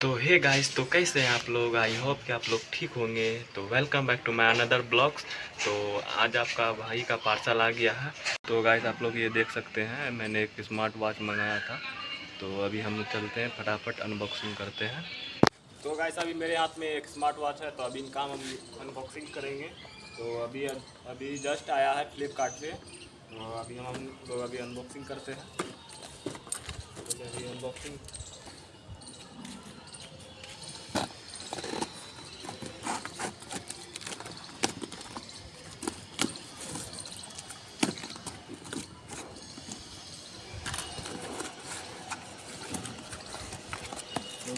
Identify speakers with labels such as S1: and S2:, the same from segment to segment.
S1: तो hey guys तो कैसे हैं आप लोग? आई होप कि आप लोग ठीक होंगे। तो welcome back to my another blogs तो आज आपका भाई का पार्सल आ गया है। तो गाइस आप लोग ये देख सकते हैं, मैंने एक स्मार्ट वॉच मंगाया था। तो अभी हम चलते हैं, फटाफट अनबॉक्सिंग करते हैं। तो गाइस अभी मेरे हाथ में एक स्मार्ट वॉच है तो अभी इनका हम अनबॉक्सिंग करेंगे। तो अभी अभी जस्ट आया है फ्लिपकार्ट से। तो अभी हम लोग अभी अनबॉक्सिंग करते हैं। तो अभी अनबॉक्सिंग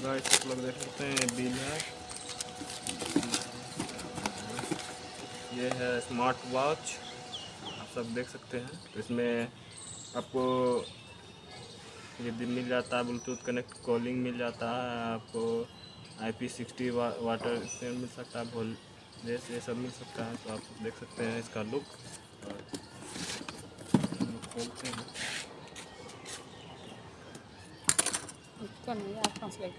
S1: तो आप लोग देख सकते हैं बिल है। ये है स्मार्ट वॉच आप सब देख सकते हैं। तो इसमें आपको ये भी मिल जाता है ब्लूटूथ कनेक्ट कॉलिंग मिल जाता है आपको आई पी सिक्सटी वा, वाटर से मिल सकता है वोल ये सब मिल सकता है तो आप देख सकते हैं इसका लुक खोलते हैं।
S2: नहीं आप ट्रांसलेट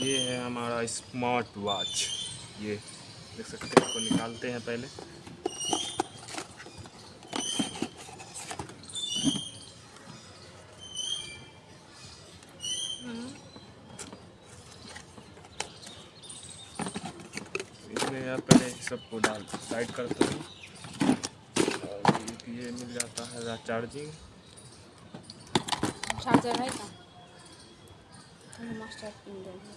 S1: ये है हमारा स्मार्ट वॉच। ये देख सकते हैं, इसको निकालते हैं पहले। इसमें आप पहले सबको डाल साइड करते हैं। और ये मिल जाता है चार्जिंग
S2: चार्जर है मास्टर पिन देंगे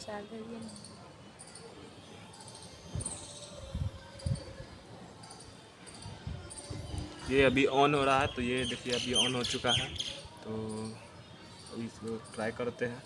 S2: चार्जर ये
S1: ये अभी ऑन हो रहा है तो ये देखिए अभी ऑन हो चुका है तो अभी इसको ट्राई करते हैं।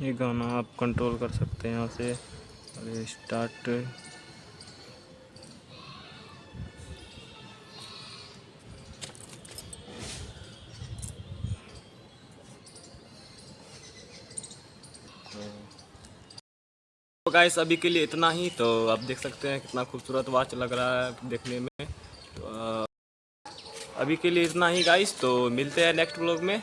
S1: ये गाना आप कंट्रोल कर सकते हैं यहाँ से। ये स्टार्ट तो गाइस अभी के लिए इतना ही। तो आप देख सकते हैं कितना खूबसूरत वॉच लग रहा है देखने में। तो अभी के लिए इतना ही गाइस तो मिलते हैं नेक्स्ट ब्लॉग में।